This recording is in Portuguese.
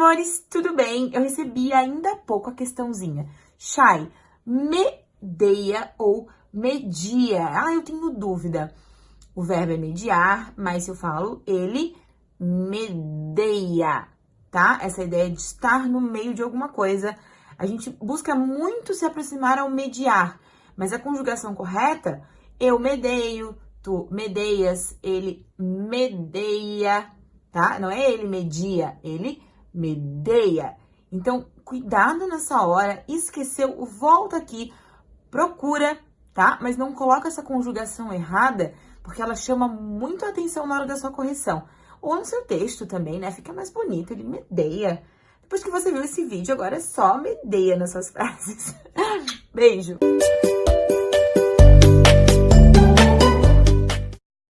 amores, tudo bem? Eu recebi ainda há pouco a questãozinha. Chay, medeia ou media? Ah, eu tenho dúvida. O verbo é mediar, mas se eu falo ele medeia, tá? Essa ideia de estar no meio de alguma coisa. A gente busca muito se aproximar ao mediar, mas a conjugação correta, eu medeio, tu medeias, ele medeia, tá? Não é ele media, ele medeia. Então, cuidado nessa hora, esqueceu, volta aqui, procura, tá? Mas não coloca essa conjugação errada, porque ela chama muito atenção na hora da sua correção. Ou no seu texto também, né? Fica mais bonito, ele medeia. Depois que você viu esse vídeo, agora é só medeia nas suas frases. Beijo!